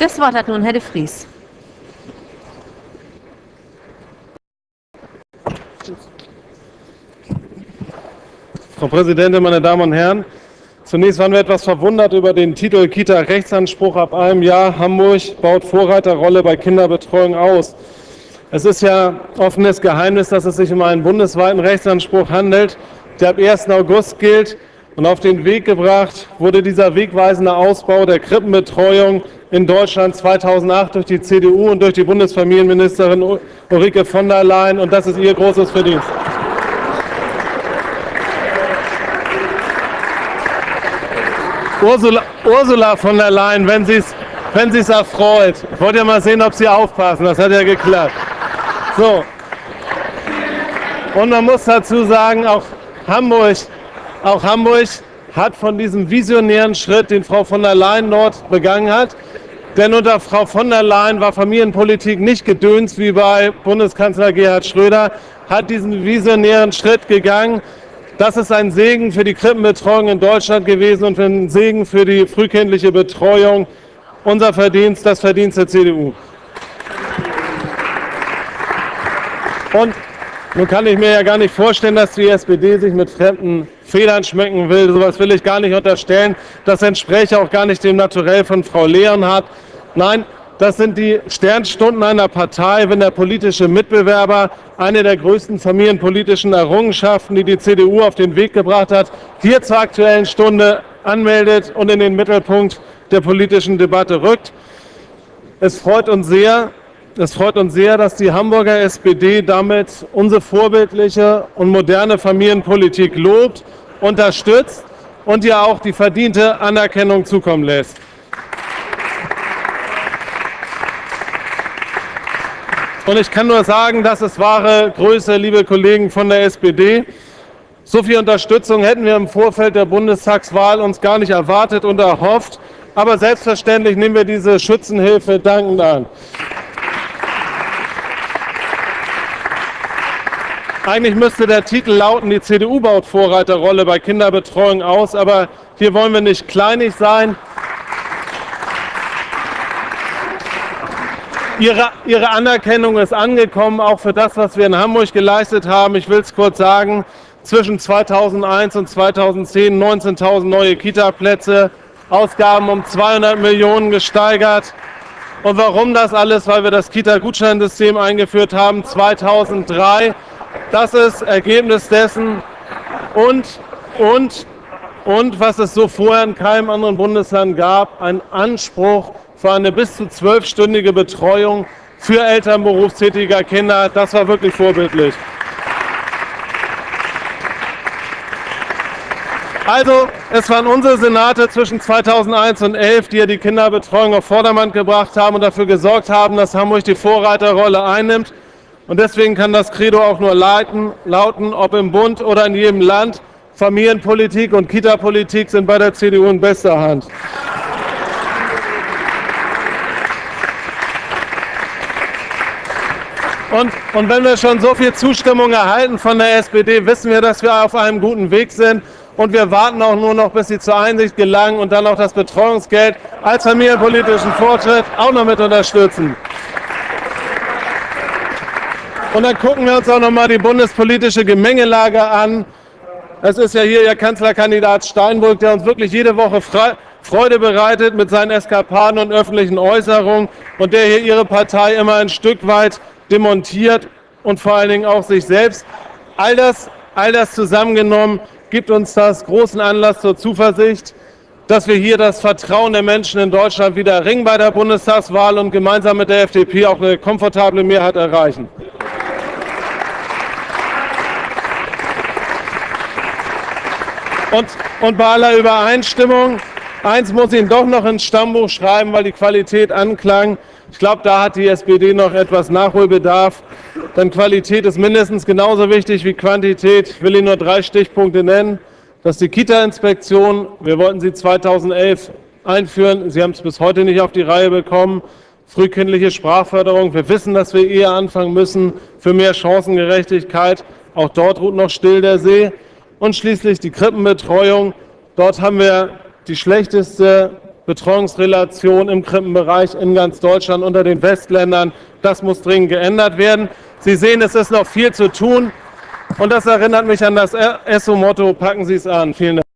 Das Wort hat nun Herr de Vries. Frau Präsidentin, meine Damen und Herren! Zunächst waren wir etwas verwundert über den Titel Kita-Rechtsanspruch ab einem Jahr. Hamburg baut Vorreiterrolle bei Kinderbetreuung aus. Es ist ja offenes Geheimnis, dass es sich um einen bundesweiten Rechtsanspruch handelt, der ab 1. August gilt. Und auf den Weg gebracht wurde dieser wegweisende Ausbau der Krippenbetreuung in Deutschland 2008 durch die CDU und durch die Bundesfamilienministerin Ulrike von der Leyen. Und das ist ihr großes Verdienst. Ursula, Ursula von der Leyen, wenn sie es wenn es erfreut. Ich wollte ja mal sehen, ob Sie aufpassen. Das hat ja geklappt. So. Und man muss dazu sagen, auch Hamburg, auch Hamburg hat von diesem visionären Schritt, den Frau von der Leyen dort begangen hat, denn unter Frau von der Leyen war Familienpolitik nicht gedöns wie bei Bundeskanzler Gerhard Schröder, hat diesen visionären Schritt gegangen. Das ist ein Segen für die Krippenbetreuung in Deutschland gewesen und ein Segen für die frühkindliche Betreuung. Unser Verdienst, das Verdienst der CDU. Und nun kann ich mir ja gar nicht vorstellen, dass die SPD sich mit fremden Federn schmecken will. So etwas will ich gar nicht unterstellen. Das entspräche auch gar nicht dem Naturell von Frau Leonhardt. Nein, das sind die Sternstunden einer Partei, wenn der politische Mitbewerber eine der größten familienpolitischen Errungenschaften, die die CDU auf den Weg gebracht hat, hier zur Aktuellen Stunde anmeldet und in den Mittelpunkt der politischen Debatte rückt. Es freut uns sehr, es freut uns sehr, dass die Hamburger SPD damit unsere vorbildliche und moderne Familienpolitik lobt, unterstützt und ihr auch die verdiente Anerkennung zukommen lässt. Und ich kann nur sagen, das ist wahre Größe, liebe Kollegen von der SPD. So viel Unterstützung hätten wir im Vorfeld der Bundestagswahl uns gar nicht erwartet und erhofft. Aber selbstverständlich nehmen wir diese Schützenhilfe dankend an. Eigentlich müsste der Titel lauten, die CDU baut Vorreiterrolle bei Kinderbetreuung aus, aber hier wollen wir nicht kleinig sein. Ihre, Ihre Anerkennung ist angekommen, auch für das, was wir in Hamburg geleistet haben. Ich will es kurz sagen, zwischen 2001 und 2010 19.000 neue Kita-Plätze, Ausgaben um 200 Millionen gesteigert. Und warum das alles? Weil wir das Kita-Gutscheinsystem eingeführt haben 2003. Das ist Ergebnis dessen. Und, und, und was es so vorher in keinem anderen Bundesland gab, ein Anspruch für eine bis zu zwölfstündige Betreuung für Eltern berufstätiger Kinder. Das war wirklich vorbildlich. Also, es waren unsere Senate zwischen 2001 und 2011, die ja die Kinderbetreuung auf Vordermann gebracht haben und dafür gesorgt haben, dass Hamburg die Vorreiterrolle einnimmt. Und deswegen kann das Credo auch nur leiten, lauten, ob im Bund oder in jedem Land. Familienpolitik und Kita-Politik sind bei der CDU in bester Hand. Und, und wenn wir schon so viel Zustimmung erhalten von der SPD, wissen wir, dass wir auf einem guten Weg sind. Und wir warten auch nur noch, bis sie zur Einsicht gelangen und dann auch das Betreuungsgeld als familienpolitischen Fortschritt auch noch mit unterstützen. Und dann gucken wir uns auch noch mal die bundespolitische Gemengelage an. Es ist ja hier Ihr Kanzlerkandidat Steinbrück, der uns wirklich jede Woche Freude bereitet mit seinen Eskapaden und öffentlichen Äußerungen und der hier Ihre Partei immer ein Stück weit demontiert und vor allen Dingen auch sich selbst. All das, all das zusammengenommen gibt uns das großen Anlass zur Zuversicht, dass wir hier das Vertrauen der Menschen in Deutschland wieder ringen bei der Bundestagswahl und gemeinsam mit der FDP auch eine komfortable Mehrheit erreichen. Und, und bei aller Übereinstimmung, eins muss ich doch noch ins Stammbuch schreiben, weil die Qualität anklang. Ich glaube, da hat die SPD noch etwas Nachholbedarf. Denn Qualität ist mindestens genauso wichtig wie Quantität. Ich will Ihnen nur drei Stichpunkte nennen. Das ist die Kita-Inspektion. Wir wollten sie 2011 einführen. Sie haben es bis heute nicht auf die Reihe bekommen. Frühkindliche Sprachförderung. Wir wissen, dass wir eher anfangen müssen für mehr Chancengerechtigkeit. Auch dort ruht noch still der See. Und schließlich die Krippenbetreuung. Dort haben wir die schlechteste Betreuungsrelation im Krippenbereich in ganz Deutschland unter den Westländern. Das muss dringend geändert werden. Sie sehen, es ist noch viel zu tun. Und das erinnert mich an das ESSO-Motto, packen Sie es an. Vielen Dank.